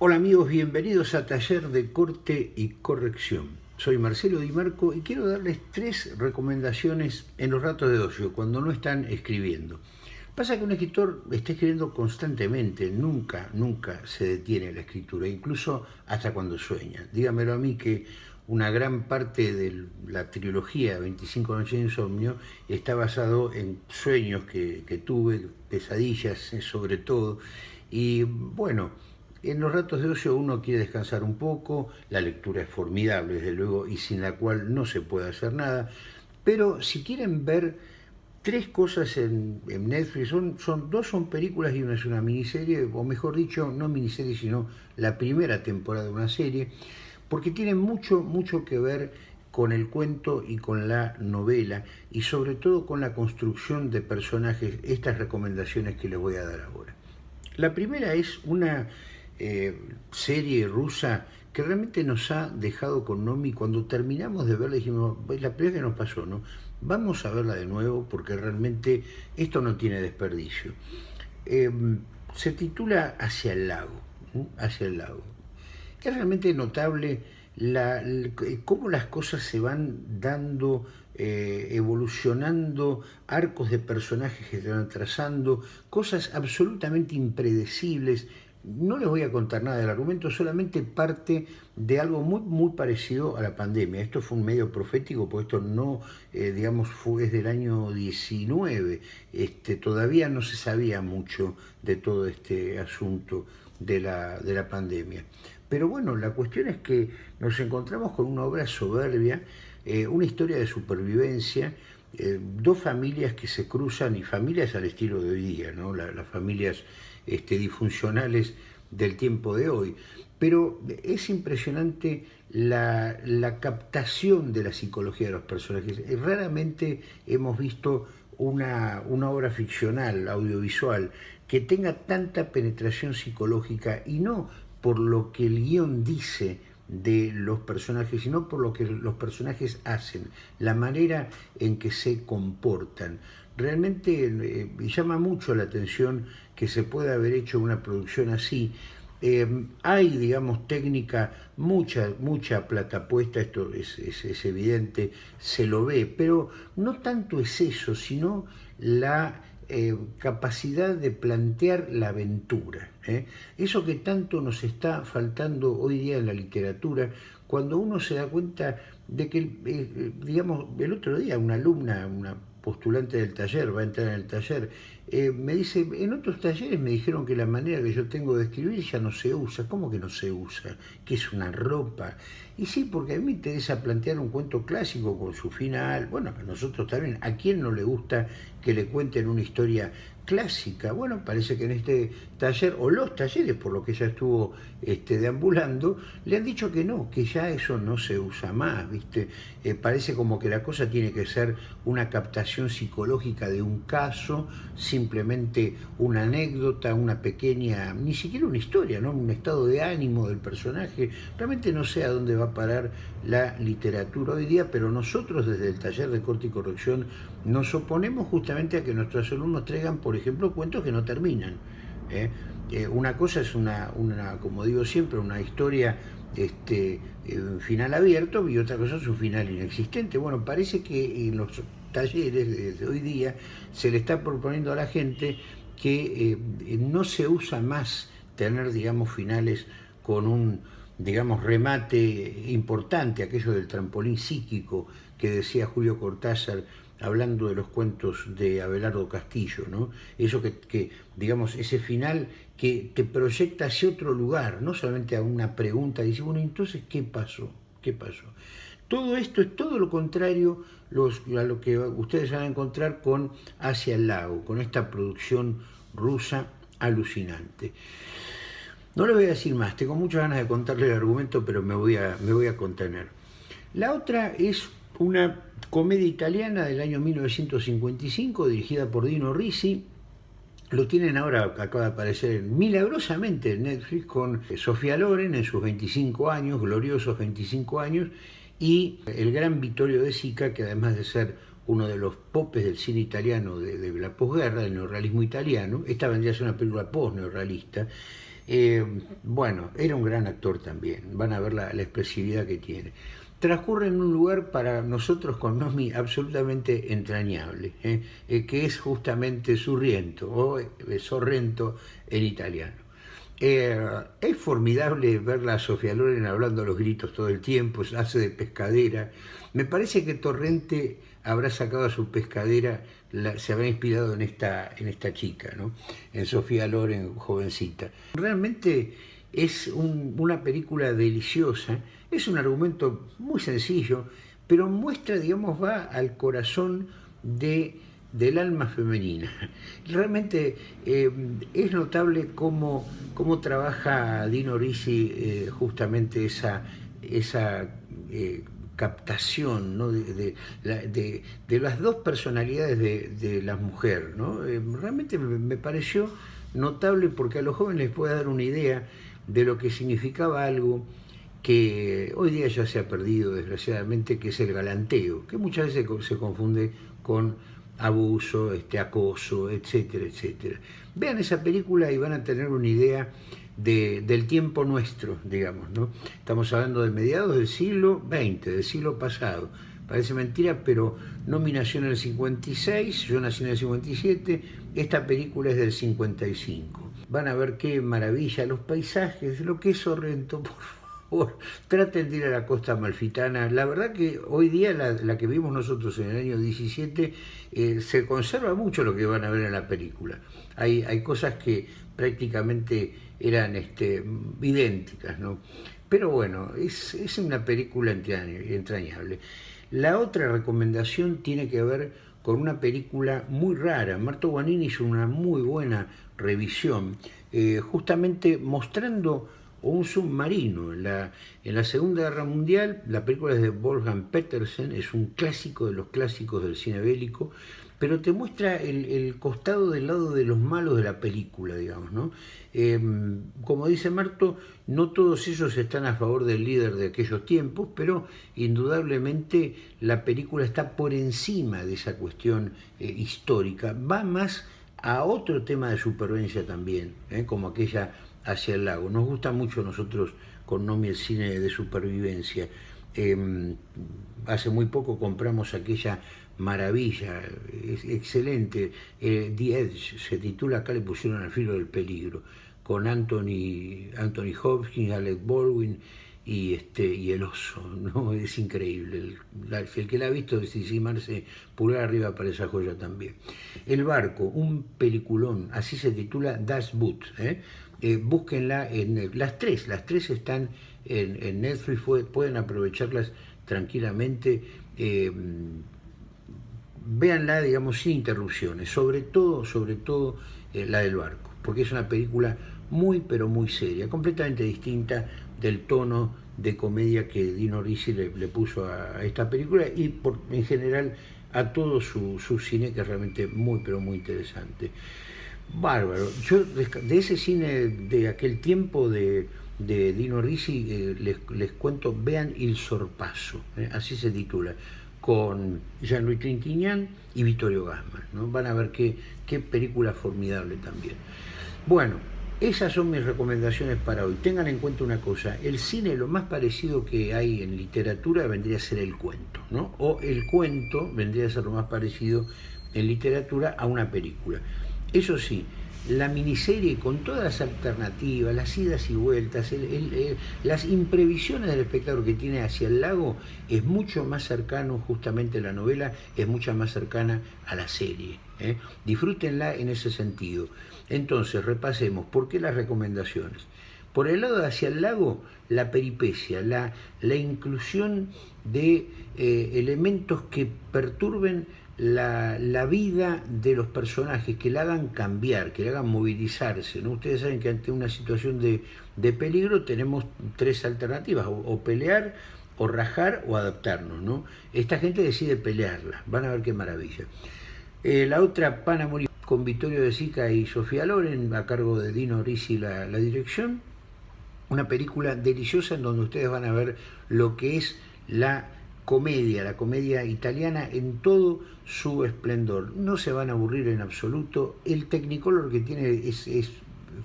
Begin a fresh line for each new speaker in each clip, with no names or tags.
Hola amigos, bienvenidos a Taller de Corte y Corrección. Soy Marcelo Di Marco y quiero darles tres recomendaciones en los ratos de ocio, cuando no están escribiendo. Pasa que un escritor está escribiendo constantemente, nunca, nunca se detiene la escritura, incluso hasta cuando sueña. Dígamelo a mí que una gran parte de la trilogía 25 noches de insomnio está basado en sueños que, tuve, pesadillas eh, sobre todo, y bueno, en los ratos de ocio uno quiere descansar un poco, la lectura es formidable, desde luego, y sin la cual no se puede hacer nada. Pero si quieren ver tres cosas en, Netflix, son, dos son películas y una es una miniserie, o mejor dicho, no miniserie, sino la primera temporada de una serie, porque tiene mucho, mucho que ver con el cuento y con la novela, y sobre todo con la construcción de personajes, estas recomendaciones que les voy a dar ahora. La primera es una eh, serie rusa que realmente nos ha dejado con Nomi. Cuando terminamos de verla dijimos, la primera que nos pasó, ¿no? Vamos a verla de nuevo porque realmente esto no tiene desperdicio. Em, se titula Hacia el lago, Hacia el lago. Es realmente notable la, cómo las cosas se van dando, eh, evolucionando, arcos de personajes que se van trazando, cosas absolutamente impredecibles, no les voy a contar nada del argumento, solamente parte de algo muy, muy parecido a la pandemia. Esto fue un medio profético, porque esto no, eh, digamos, fue desde el año 19. Este, todavía no se sabía mucho de todo este asunto de la, de la pandemia. Pero bueno, la cuestión es que nos encontramos con una obra soberbia, eh, una historia de supervivencia, eh, dos familias que se cruzan y familias al estilo de hoy día, ¿no? las familias este, disfuncionales del tiempo de hoy. Pero es impresionante la, captación de la psicología de los personajes. Raramente hemos visto una, una, obra ficcional, audiovisual, que tenga tanta penetración psicológica y no por lo que el guion dice de los personajes, sino por lo que los personajes hacen, la manera en que se comportan. Realmente eh, llama mucho la atención que se pueda haber hecho una producción así. Eh, hay, digamos, técnica, mucha, mucha plata puesta, esto es, es, evidente, se lo ve, pero no tanto es eso, sino la eh, capacidad de plantear la aventura. Eso que tanto nos está faltando hoy día en la literatura, cuando uno se da cuenta de que, digamos, el otro día una alumna, una postulante del taller, va a entrar en el taller, eh, me dice, en otros talleres me dijeron que la manera que yo tengo de escribir ya no se usa. ¿Cómo que no se usa? Que es una ropa. Y sí, porque a mí me interesa plantear un cuento clásico con su final. Bueno, a nosotros también. ¿A quién no le gusta que le cuenten una historia clásica. Bueno, parece que en este taller, o los talleres por lo que ella estuvo este, deambulando, le han dicho que no, que ya eso no se usa más, ¿viste? Eh, parece como que la cosa tiene que ser una captación psicológica de un caso, simplemente una anécdota, una pequeña, ni siquiera una historia, ¿no? Un estado de ánimo del personaje. Realmente no sé a dónde va a parar la literatura hoy día, pero nosotros desde el taller de corte y corrección nos oponemos justamente a que nuestros alumnos traigan, por ejemplo, cuentos que no terminan. ¿eh? Eh, una cosa es una, una, como digo siempre, una historia este, un final abierto y otra cosa es un final inexistente. Bueno, parece que en los talleres de hoy día se le está proponiendo a la gente que eh, no se usa más tener, digamos, finales con un, digamos, remate importante, aquello del trampolín psíquico que decía Julio Cortázar hablando de los cuentos de Abelardo Castillo, ¿no? Eso que, digamos, ese final que te proyecta hacia otro lugar, no solamente a una pregunta, dice, bueno, entonces, ¿qué pasó? ¿Qué pasó? Todo esto es todo lo contrario a lo que ustedes van a encontrar con Hacia el Lago, con esta producción rusa alucinante. No le voy a decir más, tengo muchas ganas de contarle el argumento, pero me voy a, me voy a contener. La otra es una comedia italiana del año 1955 dirigida por Dino Risi. Lo tienen ahora, acaba de aparecer milagrosamente en Netflix con Sofía Loren en sus 25 años, gloriosos 25 años, y el gran Vittorio De Sica, que además de ser uno de los popes del cine italiano de, la posguerra, del neorrealismo italiano, esta vendría a ser una película post-neorrealista, Eh, bueno, era un gran actor también, van a ver la, expresividad que tiene. Transcurre en un lugar para nosotros con Nomi absolutamente entrañable, ¿eh? Eh, que es justamente Surriento o Sorrento en italiano. es formidable verla a Sofía Loren hablando a los gritos todo el tiempo, hace de pescadera. Me parece que Torrente habrá sacado a su pescadera, se habrá inspirado en esta, en esta chica, ¿no? en Sofía Loren, jovencita. Realmente es una película deliciosa, es un argumento muy sencillo, pero muestra, digamos, va al corazón de, del alma femenina. Realmente eh, es notable cómo, cómo trabaja Dino Risi eh, justamente esa, esa eh, captación de, las dos personalidades de, la mujer. ¿no? Realmente me, pareció notable porque a los jóvenes les puede dar una idea de lo que significaba algo que hoy día ya se ha perdido desgraciadamente, que es el galanteo, que muchas veces se confunde con abuso, este, acoso, etcétera, etcétera. Vean esa película y van a tener una idea del tiempo nuestro, digamos, ¿no? Estamos hablando de mediados del siglo XX, del siglo pasado. Parece mentira, pero Nomi nació en el 56, yo nací en el 57, esta película es del 55. Van a ver qué maravilla, los paisajes, lo que es Sorrento, por favor, traten de ir a la costa malfitana. La verdad que hoy día la, que vimos nosotros en el año 17 eh, se conserva mucho lo que van a ver en la película. Hay, hay cosas que prácticamente eran este, idénticas, ¿no? Pero bueno, es, es una película entrañable. La otra recomendación tiene que ver con una película muy rara. Marto Guanini hizo una muy buena revisión, eh, justamente mostrando un submarino. En la, en la Segunda Guerra Mundial, la película es de Wolfgang Petersen, es un clásico de los clásicos del cine bélico, pero te muestra el, costado del lado de los malos de la película, digamos, ¿no? Em, como dice Marto, no todos ellos están a favor del líder de aquellos tiempos, pero indudablemente la película está por encima de esa cuestión eh, histórica. Va más a otro tema de supervivencia también, ¿eh? como aquella hacia el lago. Nos gusta mucho nosotros con Nomi el cine de supervivencia. Em, hace muy poco compramos aquella maravilla, excelente. Eh, The Edge se titula, acá le pusieron al filo del peligro, con Anthony, Anthony Hopkins, Alec Baldwin y, este, y el oso, ¿no? Es increíble. El, el que la ha visto desimarse pulgar arriba para esa joya también. El barco, un peliculón, así se titula Das Boot. ¿eh? Eh, búsquenla en las tres, las tres están en, Netflix, pueden aprovecharlas tranquilamente. Eh, véanla, digamos, sin interrupciones, sobre todo, sobre todo eh, la del barco, porque es una película muy, pero muy seria, completamente distinta del tono de comedia que Dino Risi le, puso a, esta película y por, en general a todo su, cine, que es realmente muy, pero muy interesante. Bárbaro. Yo de ese cine de aquel tiempo de, Dino Risi eh, les, cuento, vean Il Sorpaso, eh, así se titula con Jean-Louis Trintignant y Vittorio Gassman. ¿no? Van a ver qué, qué película formidable también. Bueno, esas son mis recomendaciones para hoy. Tengan en cuenta una cosa, el cine lo más parecido que hay en literatura vendría a ser el cuento, ¿no? O el cuento vendría a ser lo más parecido en literatura a una película. Eso sí, la miniserie con todas las alternativas, las idas y vueltas, las imprevisiones del espectador que tiene hacia el lago es mucho más cercano, justamente la novela es mucho más cercana a la serie. ¿eh? Disfrútenla en ese sentido. Entonces, repasemos, ¿por qué las recomendaciones? Por el lado de hacia el lago, la peripecia, la, la inclusión de eh, elementos que perturben la, vida de los personajes, que la hagan cambiar, que la hagan movilizarse. ¿no? Ustedes saben que ante una situación de, peligro tenemos tres alternativas, o, pelear, o rajar, o adaptarnos. ¿no? Esta gente decide pelearla, van a ver qué maravilla. Eh, la otra, Panamori, con Vittorio de Sica y Sofía Loren, a cargo de Dino Risi la, la dirección. Una película deliciosa en donde ustedes van a ver lo que es la comedia, la comedia italiana en todo su esplendor. No se van a aburrir en absoluto. El Technicolor que tiene es,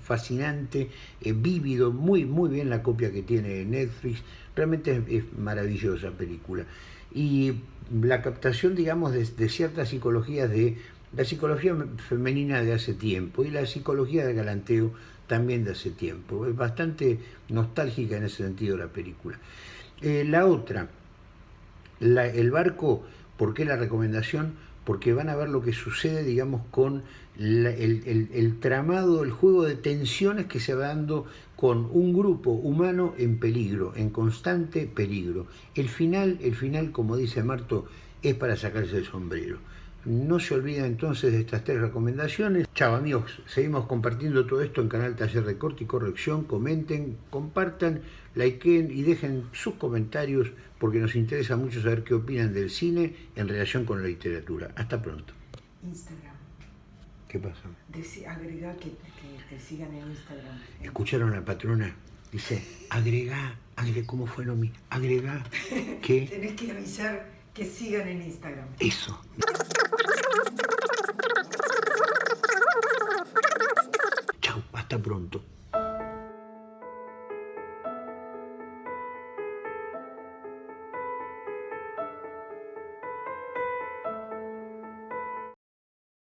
fascinante, eh, vívido, muy, muy bien la copia que tiene Netflix, realmente es, maravillosa película. Y la captación, digamos, de, de ciertas psicologías de la psicología femenina de hace tiempo y la psicología del galanteo también de hace tiempo. Es bastante nostálgica en ese sentido la película. Eh, la otra, el barco, ¿por qué la recomendación? Porque van a ver lo que sucede, digamos, con el, tramado, el juego de tensiones que se va dando con un grupo humano en peligro, en constante peligro. El final, el final, como dice Marto, es para sacarse el sombrero. No se olviden entonces de estas tres recomendaciones. Chao amigos, seguimos compartiendo todo esto en Canal Taller de Corte y Corrección. Comenten, compartan, likeen y dejen sus comentarios porque nos interesa mucho saber qué opinan del cine en relación con la literatura. Hasta pronto.
Instagram.
¿Qué pasa?
agrega que, te sigan en Instagram.
¿Escucharon a la patrona? Dice, agrega, agrega, ¿cómo fue lo mismo? Agrega que...
Tenés que avisar que sigan en Instagram.
Eso. Chao, hasta pronto.